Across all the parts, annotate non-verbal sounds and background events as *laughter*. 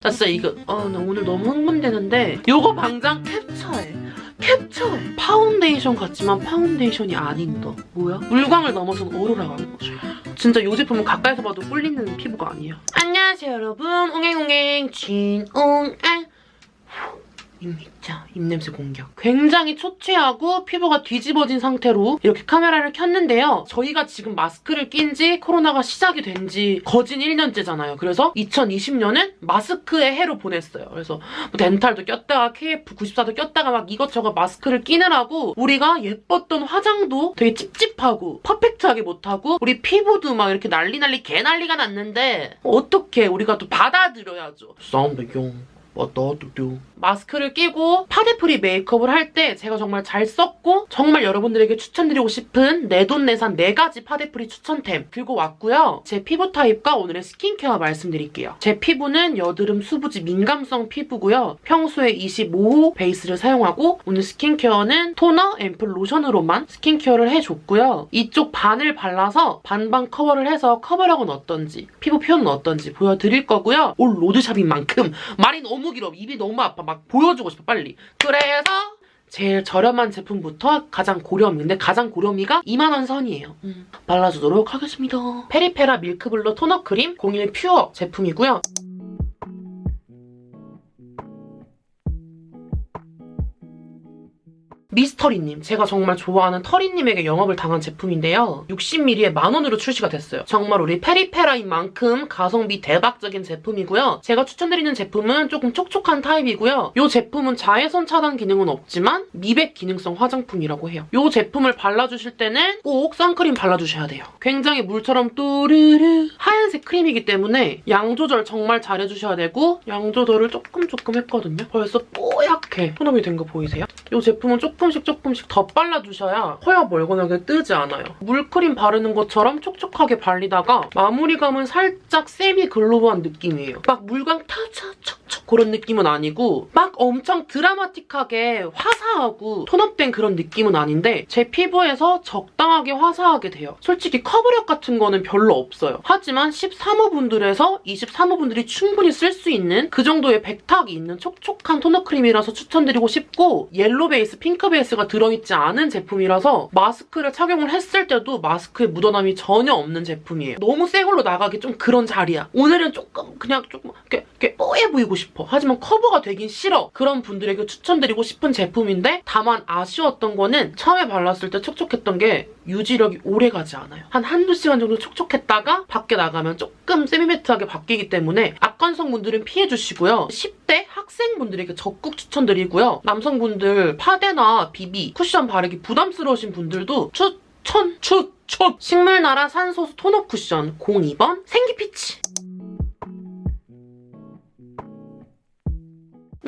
나 진짜 이거 아, 나 오늘 너무 흥분되는데 요거 당장 캡처해. 캡처해. 파운데이션 같지만 파운데이션이 아니다. 뭐야? 물광을 넘어선 오로라광인 거죠. 진짜 이 제품은 가까이서 봐도 꿀리는 피부가 아니에요. 안녕하세요 여러분. 옹행옹행 진옹알 입니자 입냄새 공격. 굉장히 초췌하고 피부가 뒤집어진 상태로 이렇게 카메라를 켰는데요. 저희가 지금 마스크를 낀 지 코로나가 시작이 된 지 거진 1년째잖아요. 그래서 2020년은 마스크의 해로 보냈어요. 그래서 뭐 dental도 꼈다가 KF94도 꼈다가 막 이것저것 마스크를 끼느라고 우리가 예뻤던 화장도 되게 찝찝하고 perfect하게 못하고 우리 피부도 막 이렇게 난리 난리 개 난리가 났는데 어떻게 우리가 또 받아들여야죠. 싸움배경 어떠어떠 마스크를 끼고 파데free 메이크업을 할 때 제가 정말 잘 썼고 정말 여러분들에게 추천드리고 싶은 내돈내산 4가지 파데free 추천템 들고 왔고요. 제 피부 타입과 오늘의 스킨케어 말씀드릴게요. 제 피부는 여드름 수부지 민감성 피부고요. 평소에 25호 베이스를 사용하고 오늘 스킨케어는 토너, 앰플, 로션으로만 스킨케어를 해줬고요. 이쪽 반을 발라서 반반 커버를 해서 커버력은 어떤지 피부 표현은 어떤지 보여드릴 거고요. all road shop인 만큼 *laughs* 말이 너무 길어. 입이 너무 아파. 막 보여주고 싶어 빨리. 그래서 제일 저렴한 제품부터 가장 고렴이인데 가장 고렴이가 2만원 선이에요. 음, 발라주도록 하겠습니다. 페리페라 밀크블러 tone up 크림 01 pure 제품이고요. 미스터리님 제가 정말 좋아하는 터리님에게 영업을 당한 제품인데요. 60ml에 만원으로 출시가 됐어요. 정말 우리 페리페라인 만큼 가성비 대박적인 제품이고요. 제가 추천드리는 제품은 조금 촉촉한 타입이고요. 이 제품은 자외선 차단 기능은 없지만 미백 기능성 화장품이라고 해요. 이 제품을 발라주실 때는 꼭 선크림 발라주셔야 돼요. 굉장히 물처럼 또르르 하얀색 크림이기 때문에 양 조절 정말 잘해주셔야 되고 양 조절을 조금 조금 했거든요. 벌써 뽀얗게 tone up이 된 거 보이세요? 이 제품은 조금 씩 조금씩 더 발라주셔야 허여 멀건하게 뜨지 않아요. 물크림 바르는 것처럼 촉촉하게 발리다가 마무리감은 살짝 semi glow한 느낌이에요. 막 물광 척척 그런 느낌은 아니고 막 엄청 드라마틱하게 화사하고 tone up된 그런 느낌은 아닌데 제 피부에서 적당하게 화사하게 돼요. 솔직히 커버력 같은 거는 별로 없어요. 하지만 13호분들에서 23호분들이 충분히 쓸 수 있는 그 정도의 백탁이 있는 촉촉한 tone up 크림이라서 추천드리고 싶고 옐로 베이스, 핑크 베이스가 들어있지 않은 제품이라서 마스크를 착용을 했을 때도 마스크에 묻어남이 전혀 없는 제품이에요. 너무 새 걸로 나가기 좀 그런 자리야. 오늘은 조금 그냥 조금 이렇게, 이렇게 뽀해 보이고 싶어. 하지만 커버가 되긴 싫어. 그런 분들에게 추천드리고 싶은 제품인데 다만 아쉬웠던 거는 처음에 발랐을 때 촉촉했던 게 유지력이 오래가지 않아요. 한 한두 시간 정도 촉촉했다가 밖에 나가면 조금 세미매트하게 바뀌기 때문에 악건성분들은 피해주시고요. 10대 학생분들에게 적극 추천드리고요. 남성분들 파데나 비비, 쿠션 바르기 부담스러우신 분들도 추천! 추천! 식물나라 산소수 tone up 쿠션 02번 생기피치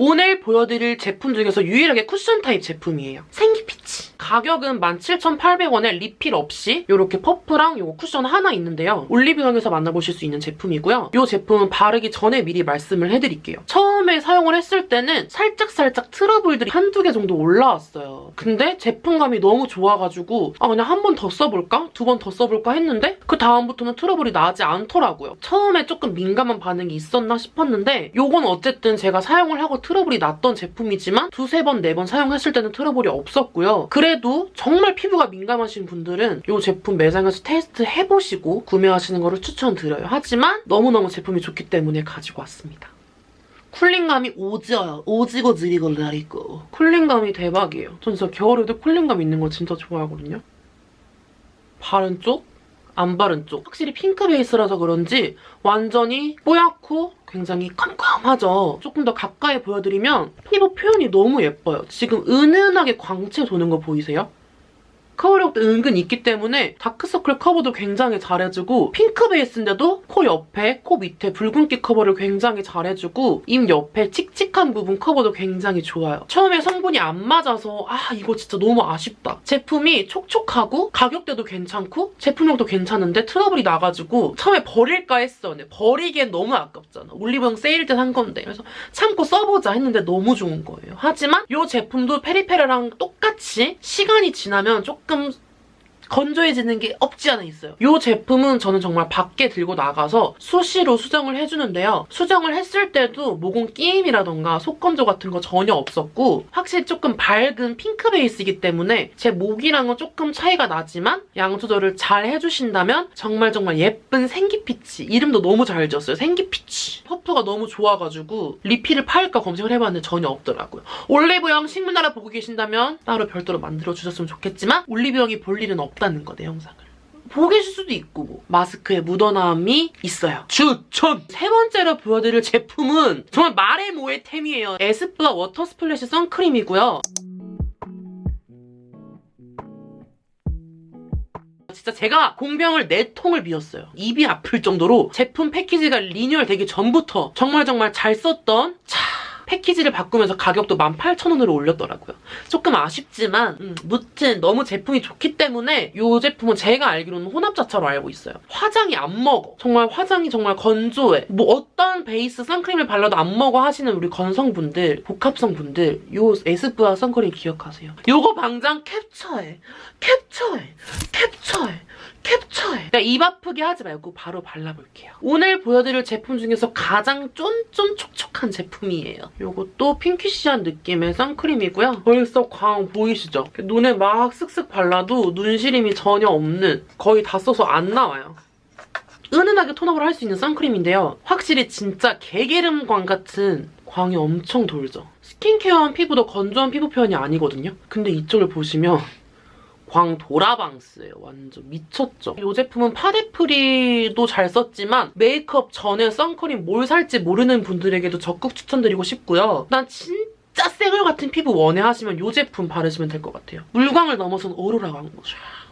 오늘 보여드릴 제품 중에서 유일하게 쿠션 타입 제품이에요. 생기피치. 가격은 17,800원에 리필 없이 이렇게 퍼프랑 이 쿠션 하나 있는데요. 올리브영에서 만나보실 수 있는 제품이고요. 이 제품은 바르기 전에 미리 말씀을 해드릴게요. 처음 에 사용을 했을 때는 살짝살짝 트러블들이 한두 개 정도 올라왔어요. 근데 제품감이 너무 좋아가지고 아 그냥 한 번 더 써볼까? 두 번 더 써볼까 했는데 그 다음부터는 트러블이 나지 않더라고요. 처음에 조금 민감한 반응이 있었나 싶었는데 이건 어쨌든 제가 사용을 하고 트러블이 났던 제품이지만 두세 번, 네 번 사용했을 때는 트러블이 없었고요. 그래도 정말 피부가 민감하신 분들은 이 제품 매장에서 테스트 해보시고 구매하시는 거를 추천드려요. 하지만 너무너무 제품이 좋기 때문에 가지고 왔습니다. cooling감이 오지어요. 오지고 지리고 나리고. cooling감이 대박이에요. 전 진짜 겨울에도 cooling감 있는 거 진짜 좋아하거든요. 바른 쪽, 안 바른 쪽. 확실히 핑크 베이스라서 그런지 완전히 뽀얗고 굉장히 컴컴하죠. 조금 더 가까이 보여드리면 피부 표현이 너무 예뻐요. 지금 은은하게 광채 도는 거 보이세요? 커버력도 은근 있기 때문에 다크서클 커버도 굉장히 잘해주고 핑크 베이스인데도 코 옆에, 코 밑에 붉은기 커버를 굉장히 잘해주고 입 옆에 칙칙한 부분 커버도 굉장히 좋아요. 처음에 성분이 안 맞아서 아 이거 진짜 너무 아쉽다. 제품이 촉촉하고 가격대도 괜찮고 제품력도 괜찮은데 트러블이 나가지고 처음에 버릴까 했어. 근데 버리기엔 너무 아깝잖아. 올리브영 세일 때 산 건데. 그래서 참고 써보자 했는데 너무 좋은 거예요. 하지만 이 제품도 페리페라랑 똑같이 시간이 지나면 조금 조금 건조해지는 게 없지 않아 있어요. 이 제품은 저는 정말 밖에 들고 나가서 수시로 수정을 해주는데요. 수정을 했을 때도 모공 끼임이라던가 속건조 같은 거 전혀 없었고 확실히 조금 밝은 핑크 베이스이기 때문에 제 목이랑은 조금 차이가 나지만 양 조절을 잘 해주신다면 정말 정말 예쁜 생기피치 이름도 너무 잘 지었어요. 생기피치 퍼프가 너무 좋아가지고 리필을 팔까 검색을 해봤는데 전혀 없더라고요. 올리브영 식문화라 보고 계신다면 따로 별도로 만들어주셨으면 좋겠지만 올리브영이 볼 일은 없 다는 거내 영상을. 보고 계실 수도 있고 뭐. 마스크에 묻어남이 있어요. 추천! 세 번째로 보여드릴 제품은 정말 말해 뭐해 템이에요. 에스쁘아 Water Splash 선크림이고요. 진짜 제가 공병을 네 통을 비웠어요. 입이 아플 정도로 제품 패키지가 리뉴얼 되기 전부터 정말 정말 잘 썼던 차 패키지를 바꾸면서 가격도 18,000원으로 올렸더라고요. 조금 아쉽지만 음, 무튼 너무 제품이 좋기 때문에 이 제품은 제가 알기로는 혼합자차로 알고 있어요. 화장이 안 먹어. 정말 화장이 정말 건조해. 뭐 어떤 베이스 선크림을 발라도 안 먹어 하시는 우리 건성분들, 복합성분들 요 에스쁘아 선크림 기억하세요. 요거 당장 캡처해. 캡처해. 캡처해. 캡처해. 그러니까 입 아프게 하지 말고 바로 발라볼게요. 오늘 보여드릴 제품 중에서 가장 쫀쫀 촉촉한 제품이에요. 요것도 핑키시한 느낌의 선크림이고요. 벌써 광 보이시죠? 눈에 막 쓱쓱 발라도 눈시림이 전혀 없는 거의 다 써서 안 나와요. 은은하게 tone-up을 할 수 있는 선크림인데요. 확실히 진짜 개기름광 같은 광이 엄청 돌죠. 스킨케어한 피부도 건조한 피부 표현이 아니거든요. 근데 이쪽을 보시면 광 도라방스예요. 완전 미쳤죠. 이 제품은 파데 free도 잘 썼지만 메이크업 전에 선크림 뭘 살지 모르는 분들에게도 적극 추천드리고 싶고요. 난 진짜 쌩얼 같은 피부 원해 하시면 이 제품 바르시면 될 것 같아요. 물광을 넘어선 오로라 광고.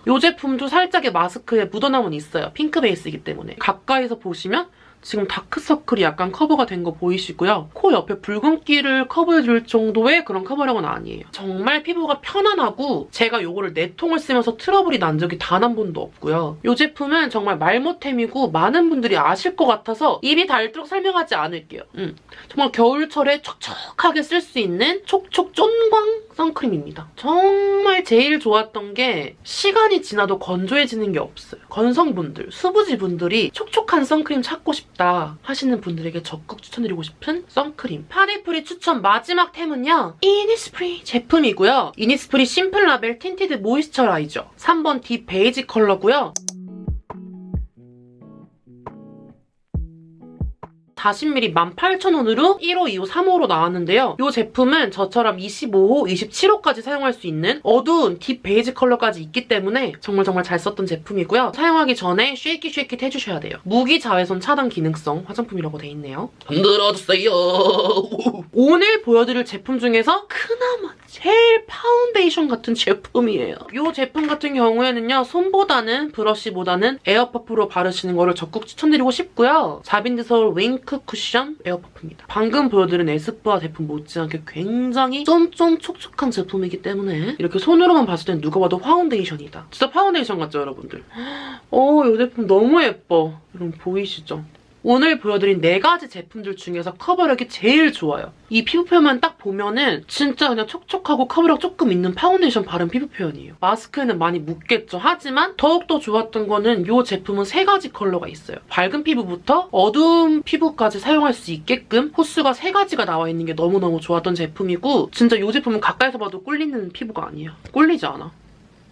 이 제품도 살짝의 마스크에 묻어남은 있어요. 핑크 베이스이기 때문에. 가까이서 보시면 지금 다크서클이 약간 커버가 된 거 보이시고요. 코 옆에 붉은기를 커버해줄 정도의 그런 커버력은 아니에요. 정말 피부가 편안하고 제가 이거를 네 통을 쓰면서 트러블이 난 적이 단 한 번도 없고요. 이 제품은 정말 말모템이고 많은 분들이 아실 것 같아서 입이 닳도록 설명하지 않을게요. 음. 정말 겨울철에 촉촉하게 쓸 수 있는 촉촉 쫀광 선크림입니다. 정말 제일 좋았던 게 시간이 지나도 건조해지는 게 없어요. 건성분들, 수부지분들이 촉촉한 선크림 찾고 싶다 하시는 분들에게 적극 추천드리고 싶은 선크림. 파데 free 추천 마지막 템은요. 이니스프리 제품이고요. 이니스프리 Simple Label Tinted Moisturizer 3번 deep 베이지 컬러고요. 40ml 18,000원으로 1호, 2호, 3호로 나왔는데요. 이 제품은 저처럼 25호, 27호까지 사용할 수 있는 어두운 deep 베이지 컬러까지 있기 때문에 정말 정말 잘 썼던 제품이고요. 사용하기 전에 shaking 해주셔야 돼요. 무기 자외선 차단 기능성 화장품이라고 돼 있네요. 흔들어주세요. *laughs* 오늘 보여드릴 제품 중에서 그나마 제일 파운데이션 같은 제품이에요. 이 제품 같은 경우에는요. 손보다는 브러쉬보다는 air puff로 바르시는 거를 적극 추천드리고 싶고요. 자빈드 서울 Wink Cushion air puff입니다. 방금 보여드린 에스쁘아 제품 못지않게 굉장히 쫀쫀 촉촉한 제품이기 때문에 이렇게 손으로만 봤을 땐 누가 봐도 파운데이션이다. 진짜 파운데이션 같죠, 여러분들? *gasps* 어, 이 제품 너무 예뻐. 여러분 보이시죠? 오늘 보여드린 네 가지 제품들 중에서 커버력이 제일 좋아요. 이 피부 표현만 딱 보면은 진짜 그냥 촉촉하고 커버력 조금 있는 파운데이션 바른 피부 표현이에요. 마스크에는 많이 묻겠죠. 하지만 더욱더 좋았던 거는 이 제품은 세 가지 컬러가 있어요. 밝은 피부부터 어두운 피부까지 사용할 수 있게끔 호수가 세 가지가 나와 있는 게 너무너무 좋았던 제품이고 진짜 이 제품은 가까이서 봐도 꿀리는 피부가 아니에요. 꿀리지 않아.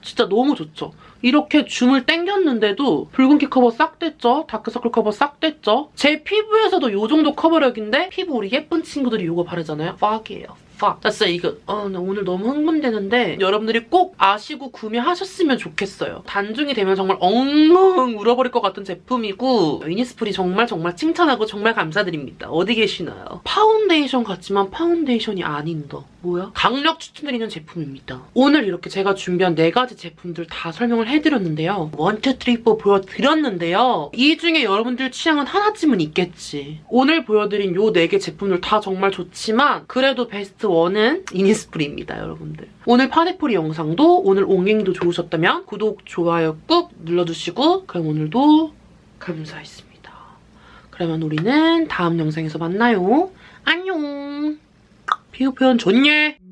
진짜 너무 좋죠. 이렇게 줌을 당겼는데도 붉은기 커버 싹 됐죠? 다크서클 커버 싹 됐죠? 제 피부에서도 이 정도 커버력인데 피부 우리 예쁜 친구들이 이거 바르잖아요? 빡이에요. 진짜 이거 어, 나 오늘 너무 흥분되는데 여러분들이 꼭 아시고 구매하셨으면 좋겠어요. 단종이 되면 정말 엉엉 울어버릴 것 같은 제품이고 이니스프리 정말 정말 칭찬하고 정말 감사드립니다. 어디 계시나요? 파운데이션 같지만 파운데이션이 아닌 더. 뭐야? 강력 추천드리는 제품입니다. 오늘 이렇게 제가 준비한 네 가지 제품들 다 설명을 해드렸는데요. one, two, three, four 보여드렸는데요. 이 중에 여러분들 취향은 하나쯤은 있겠지. 오늘 보여드린 요 네 개 제품들 다 정말 좋지만 그래도 베스트 원은 이니스프리입니다, 여러분들. 오늘 파데프리 영상도 오늘 옹행이도 좋으셨다면 구독, 좋아요 꾹 눌러주시고 그럼 오늘도 감사했습니다. 그러면 우리는 다음 영상에서 만나요. 안녕! 피부 표현 좋냐?